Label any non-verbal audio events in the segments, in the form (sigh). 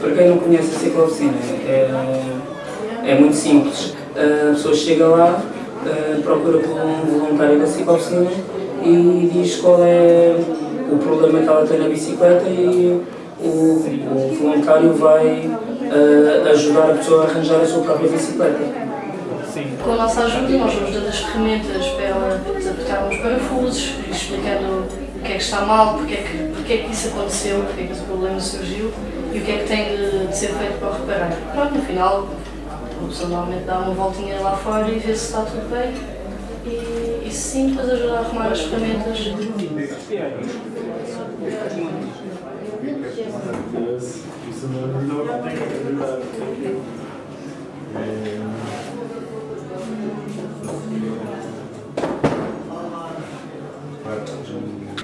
Para quem não conhece a ciclooficina, é, é muito simples. A pessoa chega lá, procura por um voluntário da ciclooficina e diz qual é o problema que ela tem na bicicleta e o, o voluntário vai eh, ajudar a pessoa a arranjar a sua própria bicicleta. Com a nossa ajuda, nós vamos dando as ferramentas para ela desapertar uns parafusos, explicando o que é que está mal, porque é que, porque é que isso aconteceu, porque é que esse problema surgiu e o que é que tem de, de ser feito para o reparar. Pronto, no final, a pessoa normalmente dá uma voltinha lá fora e vê se está tudo bem. E, e sim, depois ajuda a arrumar as ferramentas.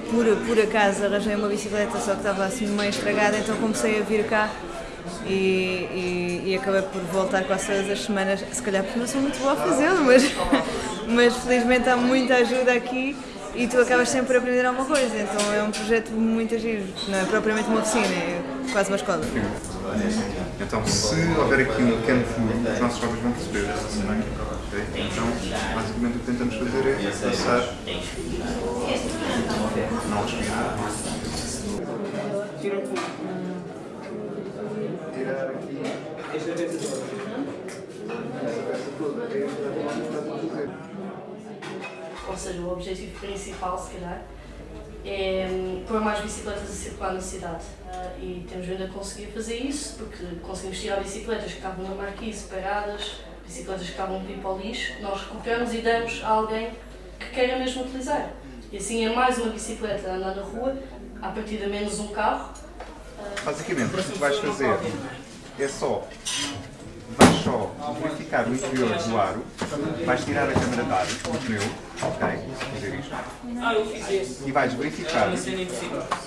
Por, por acaso arranjei uma bicicleta, só que estava assim meio estragada, então comecei a vir cá e, e, e acabei por voltar quase todas as semanas, se calhar porque não sou muito boa a fazê-lo, mas, (laughs) mas felizmente há muita ajuda aqui e tu acabas sempre a aprender alguma coisa, então é um projeto muito giro, não é propriamente uma oficina, é quase uma escola. Então, se houver aqui um pequeno furo, os nossos jovens vão perceber. ok? Então, basicamente o que tentamos fazer é passar. Não respirar. Tirar aqui. Ou seja, o objetivo principal, se calhar, é hum, pôr mais bicicletas a circular na cidade. E temos vindo a conseguir fazer isso, porque conseguimos tirar bicicletas que estavam na marquise paradas, bicicletas que estavam de pipa ao lixo, nós recuperamos e damos a alguém que queira mesmo utilizar. E assim é mais uma bicicleta a andar na rua, a partir de menos um carro. Basicamente, o que vais fazer é só. Vais só verificar o interior do aro, vais tirar a câmara de ar do pneu, ok? Isto. E vais verificar,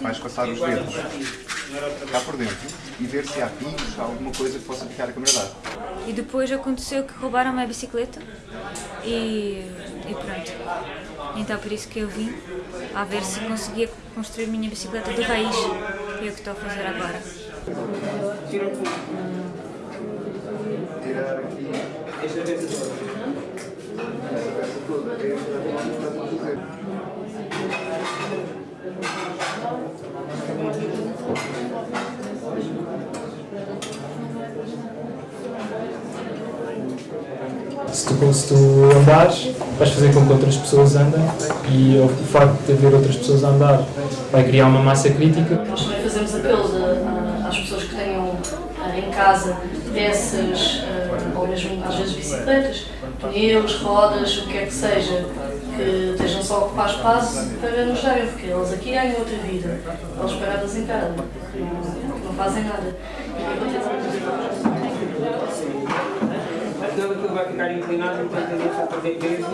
vais passar os dedos cá por dentro e ver se há pingos, alguma coisa que possa picar a câmara de ar. E depois aconteceu que roubaram a minha bicicleta e, e pronto. Então por isso que eu vim a ver se conseguia construir a minha bicicleta de raiz. E é o que estou a fazer agora. Tirar aqui. Esta peça toda. Se tu, se tu andares, vais fazer com que outras pessoas andem e o facto de haver outras pessoas a andar vai criar uma massa crítica. Nós também fazemos apelos a- a- às pessoas em casa peças, ah, ou mesmo às vezes bicicletas, pneus, rodas, o que quer que seja, que estejam só a ocupar espaço para nos darem, porque eles aqui ganham outra vida, eles paradas em casa, não, não fazem nada. Senão aquilo vai ficar inclinado, então tem que deixar fazer peso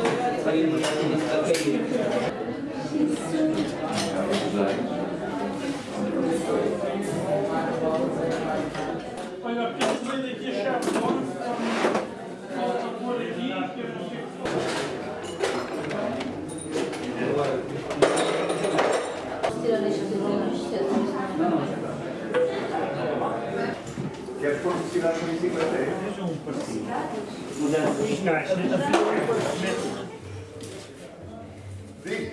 Deve pôr velocidade de 50 euros. Seja um partido. Mudanças de caixa. Sim.